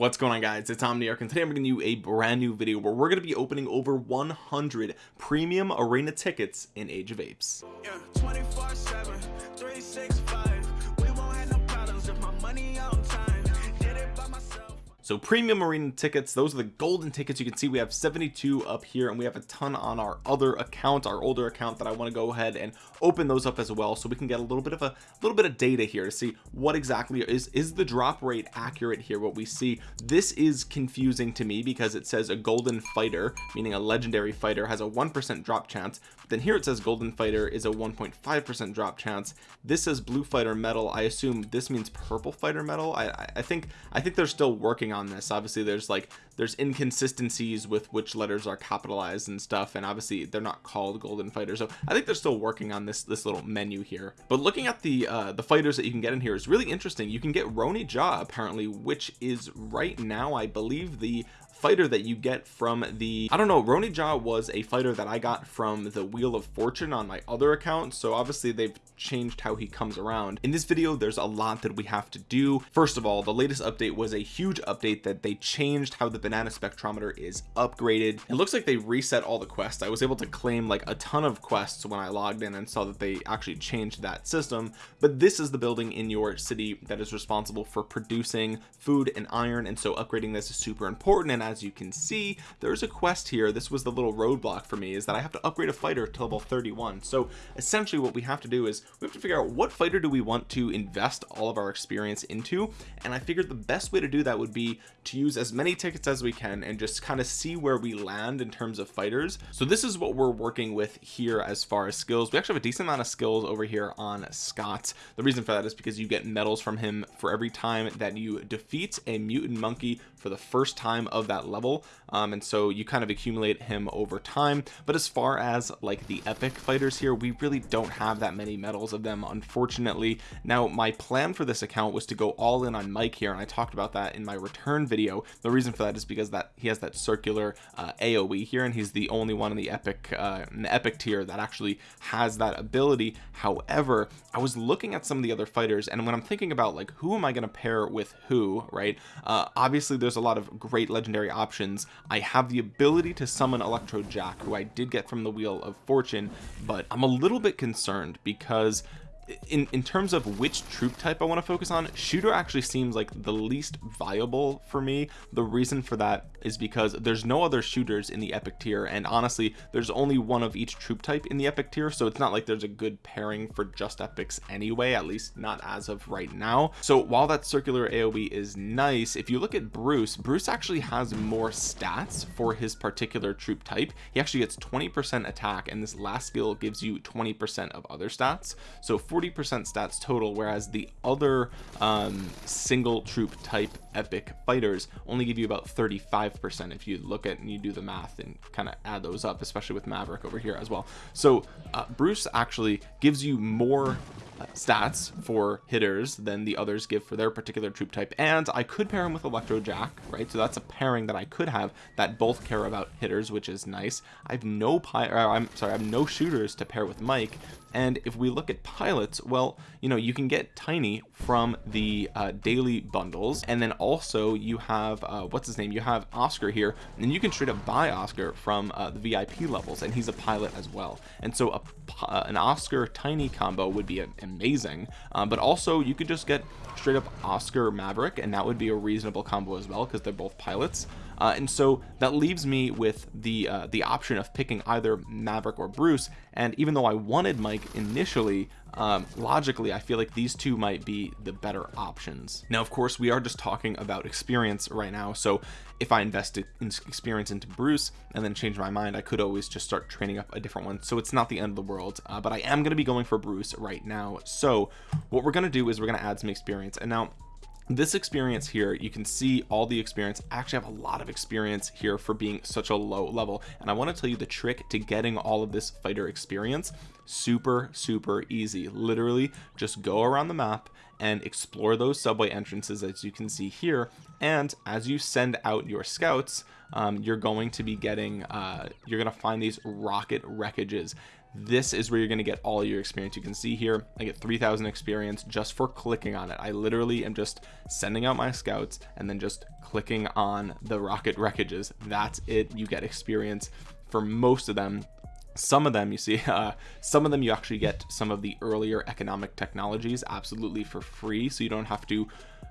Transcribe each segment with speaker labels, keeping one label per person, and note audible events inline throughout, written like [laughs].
Speaker 1: what's going on guys? It's omniarch and today i'm bringing you a brand new video where we're going to be opening over 100 premium arena tickets in age of apes. Yeah, so premium arena tickets those are the golden tickets. You can see we have 72 up here and we have a ton on our other account our older account that I want to go ahead and open those up as well so we can get a little bit of a little bit of data here to see what exactly is is the drop rate accurate here what we see. This is confusing to me because it says a golden fighter meaning a legendary fighter has a one percent drop chance. But then here it says golden fighter is a 1.5 percent drop chance. This says blue fighter medal I assume this means purple fighter metal I I think I think they're still working on on this. Obviously there's like there's inconsistencies with which letters are capitalized and stuff and obviously they're not called golden fighters. So I think they're still working on this this little menu here. But looking at the uh the fighters that you can get in here is really interesting. You can get Roni Ja apparently which is right now I believe the fighter that you get from the I don't know Roni Ja was a fighter that I got from the wheel of fortune on my other account so obviously they've changed how he comes around. In this video there's a lot that we have to do. First of all the latest update was a huge update that they changed how the banana spectrometer is upgraded. It looks like they reset all the quests. I was able to claim like a ton of quests when I logged in and saw that they actually changed that system but this is the building in your city that is responsible for producing food and iron and so upgrading this is super important and as you can see there's a quest here. This was the little roadblock for me is that I have to upgrade a fighter to level 31 so essentially what we have to do is we have to figure out what fighter do we want to invest all of our experience into. And I figured the best way to do that would be to use as many tickets as we can and just kind of see where we land in terms of fighters. So this is what we're working with here as far as skills. We actually have a decent amount of skills over here on Scott. The reason for that is because you get medals from him for every time that you defeat a mutant monkey for the first time of that that level um, and so you kind of accumulate him over time. But as far as like the epic fighters here we really don't have that many medals of them unfortunately. Now my plan for this account was to go all in on Mike here and I talked about that in my return video. The reason for that is because that he has that circular uh, AoE here and he's the only one in the epic uh, in the epic tier that actually has that ability. However I was looking at some of the other fighters and when I'm thinking about like who am I going to pair with who right uh, obviously there's a lot of great legendary options I have the ability to summon Electro Jack who I did get from the wheel of fortune but I'm a little bit concerned because in in terms of which troop type I want to focus on shooter actually seems like the least viable for me. The reason for that is because there's no other shooters in the epic tier and honestly there's only one of each troop type in the epic tier so it's not like there's a good pairing for just epics anyway at least not as of right now. So while that circular aoe is nice if you look at bruce bruce actually has more stats for his particular troop type. He actually gets 20 percent attack and this last skill gives you 20 percent of other stats. So 40 percent stats total whereas the other um single troop type epic fighters only give you about 35 5% if you look at and you do the math and kind of add those up especially with Maverick over here as well. So uh, Bruce actually gives you more stats for hitters than the others give for their particular troop type. And I could pair him with Electro Jack right? So that's a pairing that I could have that both care about hitters which is nice. I have no pi I'm sorry I have no shooters to pair with Mike. And if we look at pilots well you know you can get tiny from the uh, daily bundles. And then also you have uh, what's his name? You have Oscar here. And you can straight up buy Oscar from uh, the VIP levels. And he's a pilot as well. And so a, uh, an Oscar tiny combo would be a, a amazing. Um, but also you could just get straight up Oscar Maverick and that would be a reasonable combo as well because they're both pilots. Uh, and so that leaves me with the uh, the option of picking either Maverick or Bruce and even though I wanted Mike initially um, logically I feel like these two might be the better options. Now of course we are just talking about experience right now. So if I invested in experience into Bruce and then change my mind I could always just start training up a different one. So it's not the end of the world uh, but I am going to be going for Bruce right now. So what we're going to do is we're going to add some experience. And now this experience here you can see all the experience. I actually have a lot of experience here for being such a low level. And I want to tell you the trick to getting all of this fighter experience super super easy. Literally just go around the map and explore those subway entrances as you can see here. And as you send out your scouts um, you're going to be getting uh, you're gonna find these rocket wreckages this is where you're going to get all your experience. You can see here I get 3000 experience just for clicking on it. I literally am just sending out my scouts and then just clicking on the rocket wreckages. That's it. You get experience for most of them. Some of them you see [laughs] uh, some of them you actually get some of the earlier economic technologies absolutely for free. So you don't have to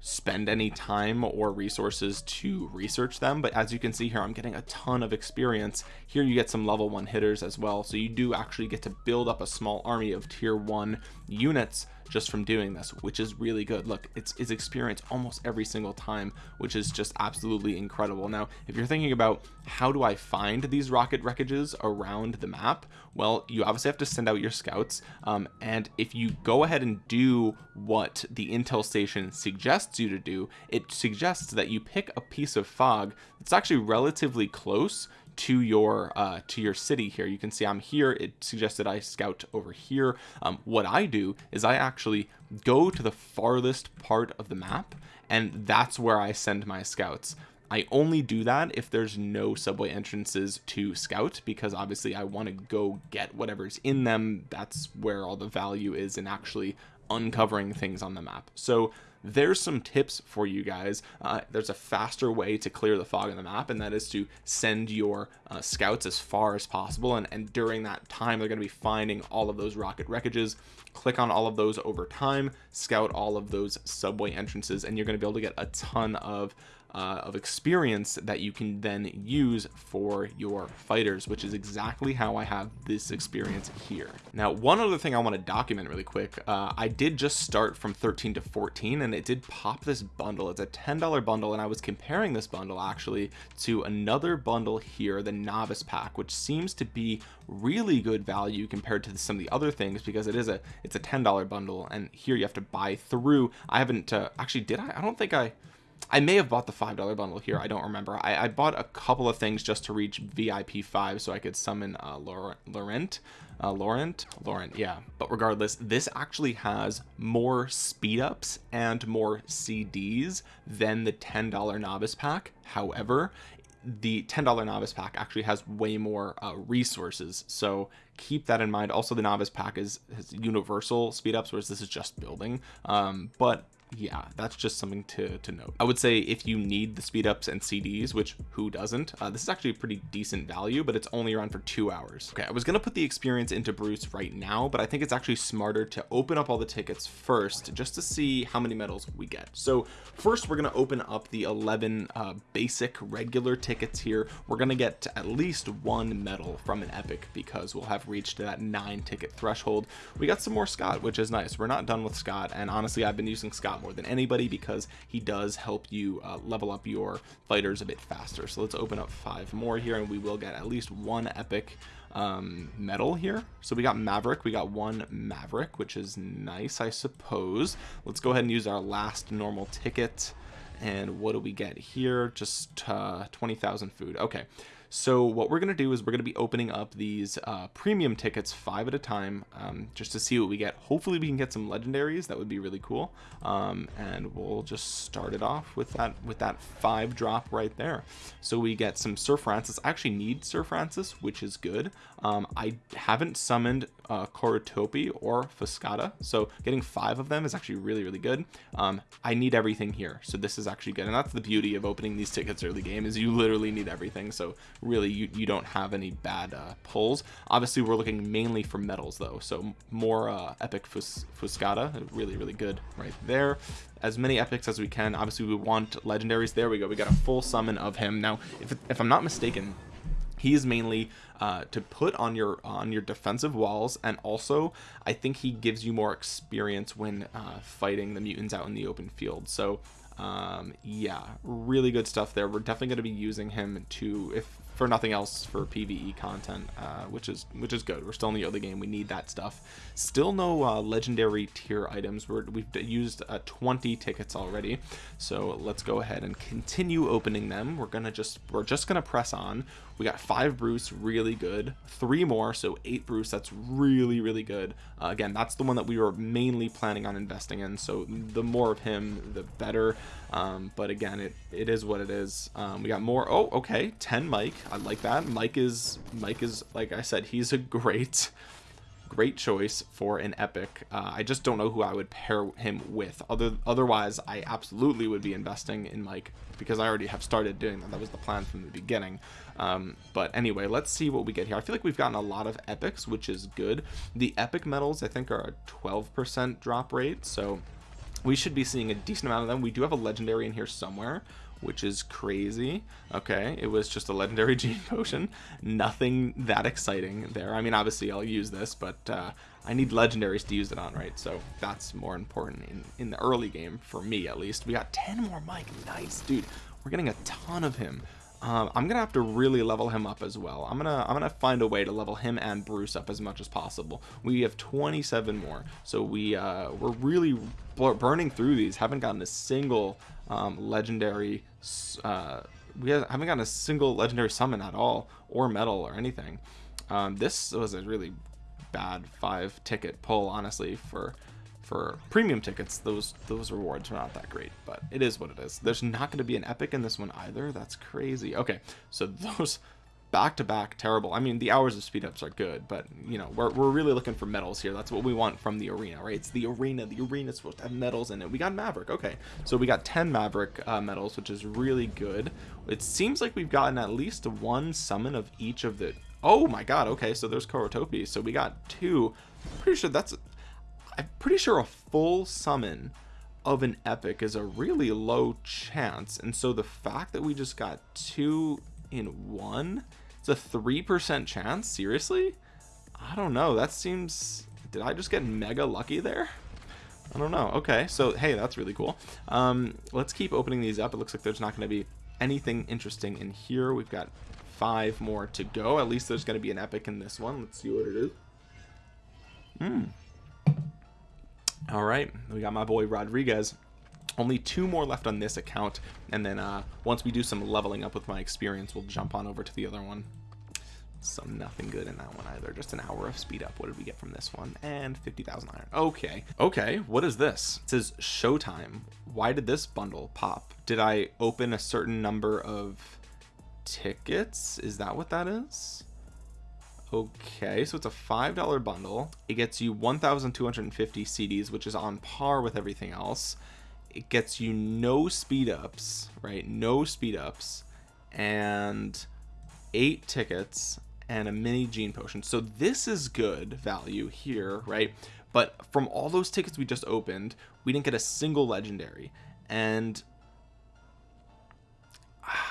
Speaker 1: spend any time or resources to research them but as you can see here I'm getting a ton of experience. Here you get some level one hitters as well so you do actually get to build up a small army of tier one units just from doing this which is really good. Look it's it's experience almost every single time which is just absolutely incredible. Now if you're thinking about how do I find these rocket wreckages around the map well you obviously have to send out your scouts. Um, and if you go ahead and do what the intel station suggests you to do it suggests that you pick a piece of fog that's actually relatively close to your uh, to your city here. You can see I'm here. It suggested I scout over here. Um, what I do is I actually go to the farthest part of the map and that's where I send my scouts. I only do that if there's no subway entrances to scout because obviously I want to go get whatever's in them. That's where all the value is in actually uncovering things on the map. So there's some tips for you guys. Uh, there's a faster way to clear the fog on the map and that is to send your uh, scouts as far as possible and, and during that time they're going to be finding all of those rocket wreckages. Click on all of those over time scout all of those subway entrances and you're going to be able to get a ton of uh, of experience that you can then use for your fighters which is exactly how I have this experience here. Now one other thing I want to document really quick uh, I did just start from 13 to 14 and it did pop this bundle. It's a $10 bundle and I was comparing this bundle actually to another bundle here the novice pack which seems to be really good value compared to some of the other things because it is a it's a $10 bundle and here you have to buy through. I haven't uh, actually did I? I don't think I I may have bought the five dollar bundle here I don't remember. I, I, bought a couple of things just to reach VIP 5 so I could summon uh, Laurent uh, Laurent Laurent yeah. But regardless this actually has more speed ups and more CDs than the $10 novice pack. However the $10 novice pack actually has way more uh, resources so keep that in mind. Also the novice pack is has universal speed ups whereas this is just building. Um, but yeah that's just something to to note. I would say if you need the speed ups and cds which who doesn't uh, this is actually a pretty decent value but it's only around for two hours. Okay i was gonna put the experience into bruce right now but i think it's actually smarter to open up all the tickets first just to see how many medals we get. So first we're gonna open up the 11 uh, basic regular tickets here. We're gonna get at least one medal from an epic because we'll have reached that nine ticket threshold. We got some more scott which is nice. We're not done with scott and honestly i've been using scott more than anybody because he does help you uh, level up your fighters a bit faster. So let's open up five more here and we will get at least one epic um, medal here. So we got maverick we got one maverick which is nice i suppose. Let's go ahead and use our last normal ticket. And what do we get here? Just uh 20,000 food. Okay so what we're going to do is we're going to be opening up these uh, premium tickets five at a time um, just to see what we get. Hopefully we can get some legendaries. That would be really cool. Um, and we'll just start it off with that with that five drop right there. So we get some Sir Francis. I actually need Sir Francis which is good. Um, I haven't summoned uh, Coratopi or Fuscata. So getting five of them is actually really really good. Um, I need everything here. So this is actually good. And that's the beauty of opening these tickets early game is you literally need everything. So really you, you don't have any bad uh, pulls. Obviously we're looking mainly for medals though. So more uh, epic Fus Fuscata really really good right there. As many epics as we can. Obviously we want legendaries. There we go. We got a full summon of him. Now if, if I'm not mistaken he is mainly uh, to put on your on your defensive walls and also I think he gives you more experience when uh, fighting the mutants out in the open field so um, yeah really good stuff there we're definitely going to be using him to if for nothing else for PVE content, uh, which is which is good. We're still in the early game. We need that stuff. Still no uh, legendary tier items. We're, we've used uh, 20 tickets already, so let's go ahead and continue opening them. We're gonna just we're just gonna press on. We got five Bruce, really good. Three more, so eight Bruce. That's really really good. Uh, again, that's the one that we were mainly planning on investing in. So the more of him, the better. Um, but again, it it is what it is. Um, we got more. Oh, okay, 10 Mike. I like that Mike is Mike is like I said he's a [laughs] great great choice for an epic. Uh, I just don't know who I would pair him with. Other otherwise I absolutely would be investing in Mike because I already have started doing that. That was the plan from the beginning. Um, but anyway let's see what we get here. I feel like we've gotten a lot of epics which is good. The epic medals I think are a 12% drop rate so we should be seeing a decent amount of them. We do have a legendary in here somewhere which is crazy. Okay it was just a legendary [laughs] gene potion. Nothing that exciting there. I mean obviously I'll use this but uh, I need legendaries to use it on right? So that's more important in in the early game for me at least. We got 10 more Mike nice dude. We're getting a ton of him um, I'm gonna have to really level him up as well. I'm gonna I'm gonna find a way to level him and Bruce up as much as possible. We have 27 more so we uh, we're really burning through these. Haven't gotten a single um, legendary uh, we haven't gotten a single legendary summon at all or medal or anything. Um, this was a really bad five ticket pull honestly for for premium tickets those those rewards are not that great but it is what it is. There's not going to be an epic in this one either? That's crazy. Okay so [laughs] those back to back terrible. I mean the hours of speed ups are good but you know we're, we're really looking for medals here. That's what we want from the arena right? It's the arena. The arena is supposed to have medals in it. We got Maverick. Okay so we got 10 Maverick uh, medals which is really good. It seems like we've gotten at least one summon of each of the oh my god okay so there's Korotopi. So we got two. Pretty sure that's I'm pretty sure a full summon of an epic is a really low chance and so the fact that we just got two in one it's a three percent chance? Seriously? I don't know that seems did I just get mega lucky there? I don't know okay so hey that's really cool. Um let's keep opening these up it looks like there's not going to be anything interesting in here we've got five more to go at least there's going to be an epic in this one let's see what it is. Hmm all right we got my boy Rodriguez. Only two more left on this account and then uh, once we do some leveling up with my experience we'll jump on over to the other one. So nothing good in that one either. Just an hour of speed up. What did we get from this one? And 50,000 iron. Okay. Okay what is this? It says showtime. Why did this bundle pop? Did I open a certain number of tickets? Is that what that is okay so it's a five dollar bundle. It gets you 1250 CDs which is on par with everything else. It gets you no speed ups right? No speed ups and eight tickets and a mini gene potion. So this is good value here right? But from all those tickets we just opened we didn't get a single legendary. And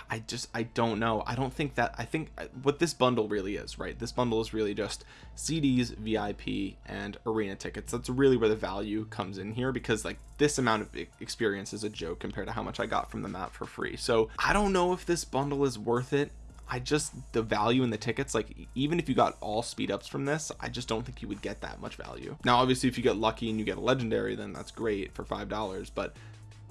Speaker 1: I just I don't know. I don't think that I think uh, what this bundle really is right? This bundle is really just CDs VIP and arena tickets. That's really where the value comes in here because like this amount of experience is a joke compared to how much I got from the map for free. So I don't know if this bundle is worth it. I just the value in the tickets like even if you got all speed ups from this I just don't think you would get that much value. Now obviously if you get lucky and you get a legendary then that's great for five dollars but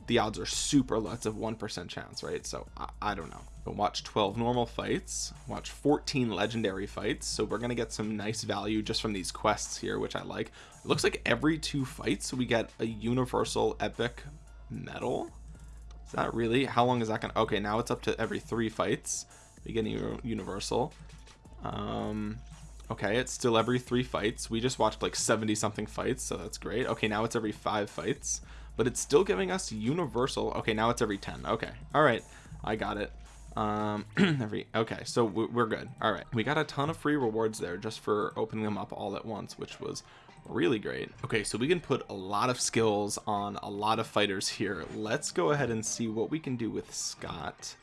Speaker 1: the odds are super a one percent chance right? So I, I don't know. But watch 12 normal fights watch 14 legendary fights. So we're gonna get some nice value just from these quests here which I like. It looks like every two fights we get a universal epic medal. Is that really how long is that gonna okay now it's up to every three fights a universal. Um okay it's still every three fights. We just watched like 70 something fights so that's great. Okay now it's every five fights but it's still giving us universal okay now it's every 10 okay all right I got it. Um [clears throat] every okay so we're good all right we got a ton of free rewards there just for opening them up all at once which was really great. Okay so we can put a lot of skills on a lot of fighters here. Let's go ahead and see what we can do with Scott.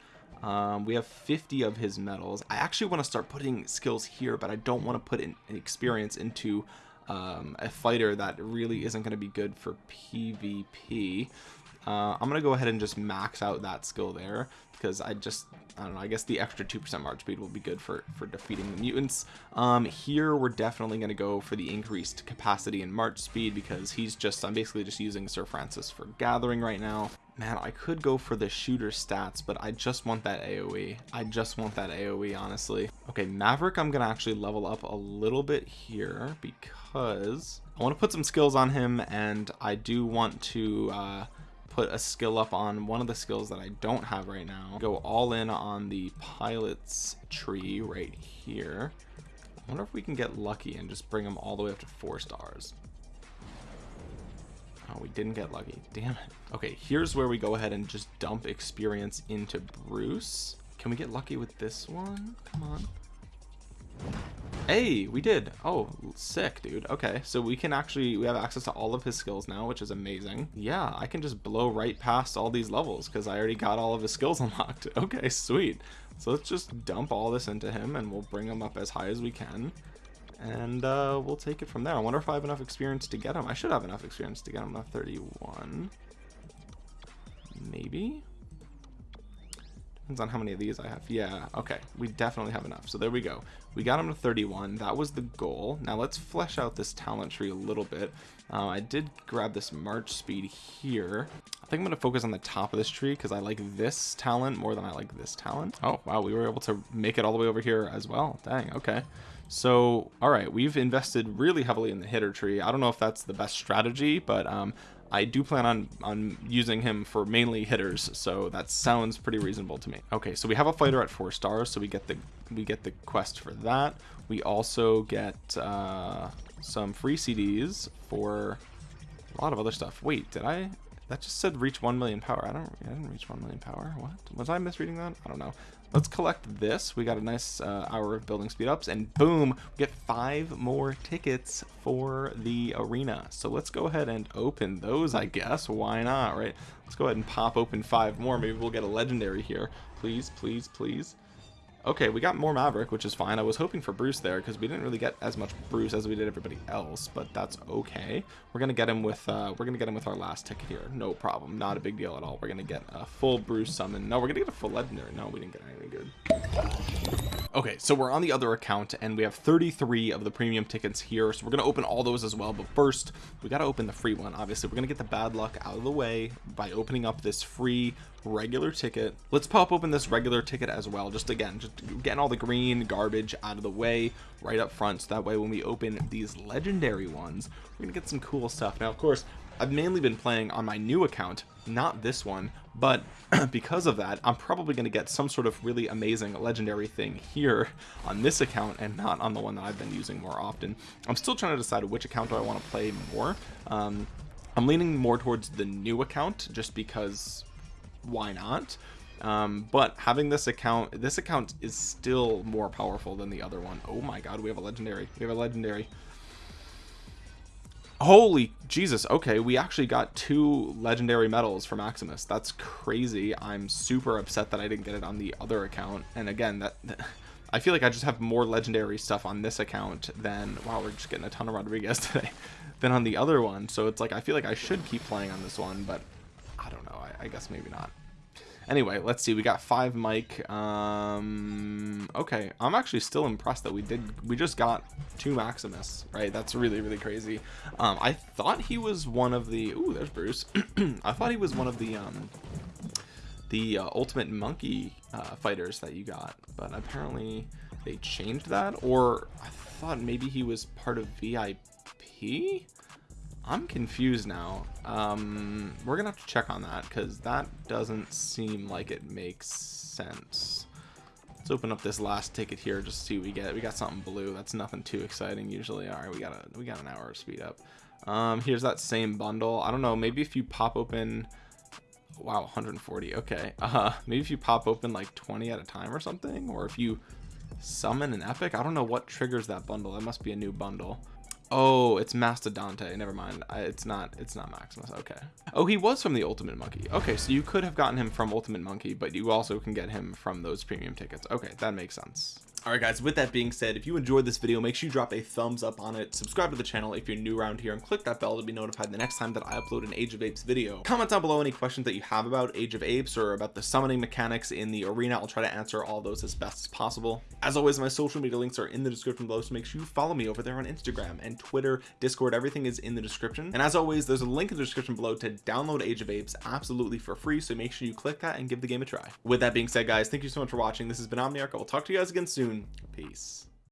Speaker 1: Um, we have 50 of his medals. I actually want to start putting skills here but I don't want to put in experience into um, a fighter that really isn't going to be good for PvP. Uh, I'm going to go ahead and just max out that skill there because I just, I don't know, I guess the extra 2% march speed will be good for, for defeating the mutants. Um, here, we're definitely going to go for the increased capacity and march speed because he's just, I'm basically just using Sir Francis for gathering right now. Man, I could go for the shooter stats, but I just want that AoE. I just want that AoE, honestly. Okay, Maverick, I'm going to actually level up a little bit here because I want to put some skills on him and I do want to uh, put a skill up on one of the skills that I don't have right now. Go all in on the pilot's tree right here. I wonder if we can get lucky and just bring him all the way up to four stars. Oh we didn't get lucky. Damn it. Okay here's where we go ahead and just dump experience into Bruce. Can we get lucky with this one? Come on Hey, we did. Oh, sick, dude. Okay, so we can actually, we have access to all of his skills now, which is amazing. Yeah, I can just blow right past all these levels because I already got all of his skills [laughs] unlocked. Okay, sweet. So let's just dump all this into him and we'll bring him up as high as we can. And uh, we'll take it from there. I wonder if I have enough experience to get him. I should have enough experience to get him to 31. Maybe? Depends on how many of these I have. Yeah, okay. We definitely have enough. So there we go. We got him to 31. That was the goal. Now let's flesh out this talent tree a little bit. Uh, I did grab this march speed here. I think I'm going to focus on the top of this tree because I like this talent more than I like this talent. Oh, wow. We were able to make it all the way over here as well. Dang, okay. So, all right, we've invested really heavily in the hitter tree. I don't know if that's the best strategy, but um, I do plan on on using him for mainly hitters, so that sounds pretty reasonable to me. Okay, so we have a fighter at four stars, so we get the we get the quest for that. We also get uh, some free CDs for a lot of other stuff. Wait, did I? That just said reach 1 million power. I don't, I didn't reach 1 million power. What? Was I misreading that? I don't know. Let's collect this. We got a nice uh, hour of building speed ups and boom, we get five more tickets for the arena. So let's go ahead and open those, I guess. Why not, right? Let's go ahead and pop open five more. Maybe we'll get a legendary here. Please, please, please. Okay, we got more Maverick, which is fine. I was hoping for Bruce there because we didn't really get as much Bruce as we did everybody else, but that's okay. We're gonna get him with uh, we're gonna get him with our last ticket here. No problem, not a big deal at all. We're gonna get a full Bruce summon. No, we're gonna get a full legendary. No, we didn't get anything good. Okay, so we're on the other account and we have 33 of the premium tickets here. So we're going to open all those as well. But first, we got to open the free one. Obviously, we're going to get the bad luck out of the way by opening up this free regular ticket. Let's pop open this regular ticket as well. Just again, just getting all the green garbage out of the way right up front. So that way when we open these legendary ones, we're to get some cool stuff. Now, of course, I've mainly been playing on my new account, not this one, but [clears throat] because of that, I'm probably going to get some sort of really amazing legendary thing here on this account and not on the one that I've been using more often. I'm still trying to decide which account do I want to play more. Um, I'm leaning more towards the new account just because why not? Um, but having this account, this account is still more powerful than the other one. Oh my god, we have a legendary. We have a legendary holy jesus okay we actually got two legendary medals for maximus that's crazy i'm super upset that i didn't get it on the other account and again that, i feel like i just have more legendary stuff on this account than wow we're just getting a ton of rodriguez [laughs] today than on the other one so it's like i feel like i should keep playing on this one but i don't know. I, I guess maybe not. Anyway let's see. We got five Mike um okay. I'm actually still impressed that we did we just got two Maximus right? That's really really crazy. Um I thought he was one of the Ooh, there's Bruce. [clears throat] I thought he was one of the um the uh, ultimate monkey uh, fighters that you got but apparently they changed that or I thought maybe he was part of VIP I'm confused now. Um, we're gonna have to check on that because that doesn't seem like it makes sense. Let's open up this last ticket here just to see what we get. We got something blue. That's nothing too exciting usually. All right, we got a we got an hour of speed up. Um, here's that same bundle. I don't know. Maybe if you pop open. Wow, 140. Okay. [laughs] Uh, maybe if you pop open like 20 at a time or something, or if you summon an epic. I don't know what triggers that bundle. That must be a new bundle. Oh, it's Mastodonte. Never mind. I, it's not. It's not Maximus. Okay. Oh, he was from the Ultimate Monkey. Okay, so you could have gotten him from Ultimate Monkey, but you also can get him from those premium tickets. Okay, that makes sense. Alright guys, with that being said, if you enjoyed this video, make sure you drop a thumbs up on it, subscribe to the channel if you're new around here, and click that bell to be notified the next time that I upload an Age of Apes video. Comment down below any questions that you have about Age of Apes or about the summoning mechanics in the arena. I'll try to answer all those as best as possible. As always, my social media links are in the description below, so make sure you follow me over there on Instagram and Twitter, Discord, everything is in the description. And as always, there's a link in the description below to download Age of Apes absolutely for free, so make sure you click that and give the game a try. With that being said, guys, thank you so much for watching. This has been Omniarch. I will talk to you guys again soon. Peace.